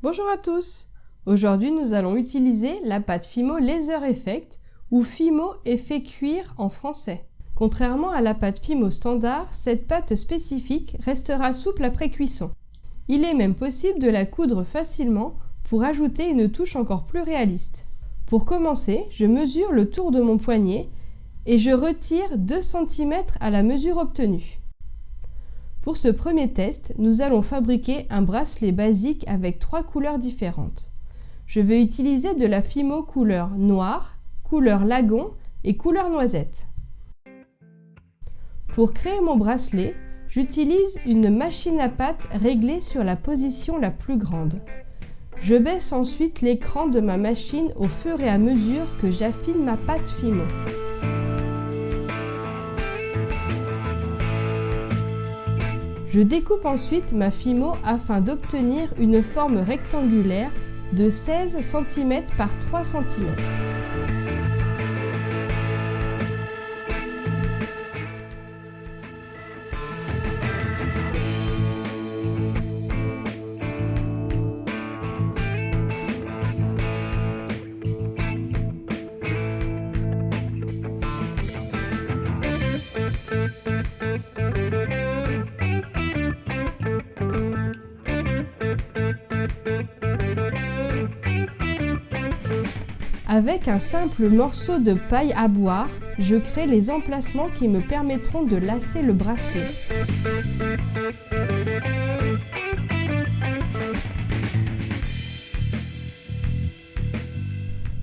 Bonjour à tous Aujourd'hui nous allons utiliser la pâte Fimo Laser Effect ou Fimo effet cuir en français. Contrairement à la pâte Fimo standard, cette pâte spécifique restera souple après cuisson. Il est même possible de la coudre facilement pour ajouter une touche encore plus réaliste. Pour commencer, je mesure le tour de mon poignet et je retire 2 cm à la mesure obtenue. Pour ce premier test, nous allons fabriquer un bracelet basique avec trois couleurs différentes. Je vais utiliser de la Fimo couleur noire, couleur lagon et couleur noisette. Pour créer mon bracelet, j'utilise une machine à pâte réglée sur la position la plus grande. Je baisse ensuite l'écran de ma machine au fur et à mesure que j'affine ma pâte Fimo. Je découpe ensuite ma Fimo afin d'obtenir une forme rectangulaire de 16 cm par 3 cm. Avec un simple morceau de paille à boire, je crée les emplacements qui me permettront de lasser le bracelet.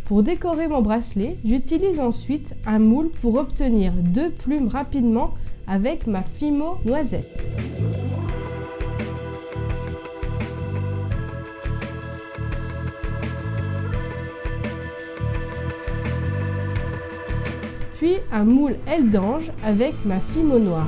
Pour décorer mon bracelet, j'utilise ensuite un moule pour obtenir deux plumes rapidement avec ma Fimo noisette. Puis un moule aile d'ange avec ma Fimo noire.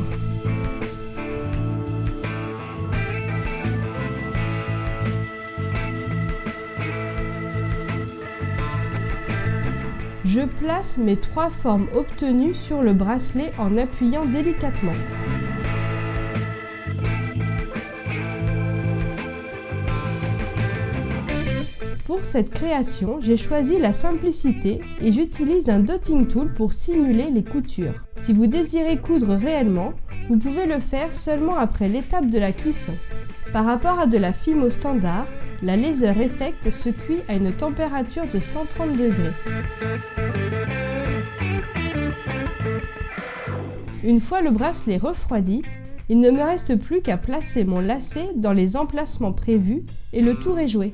Je place mes trois formes obtenues sur le bracelet en appuyant délicatement. Pour cette création, j'ai choisi la simplicité et j'utilise un dotting tool pour simuler les coutures. Si vous désirez coudre réellement, vous pouvez le faire seulement après l'étape de la cuisson. Par rapport à de la Fimo standard, la Laser Effect se cuit à une température de 130 degrés. Une fois le bracelet refroidi, il ne me reste plus qu'à placer mon lacet dans les emplacements prévus et le tour est joué.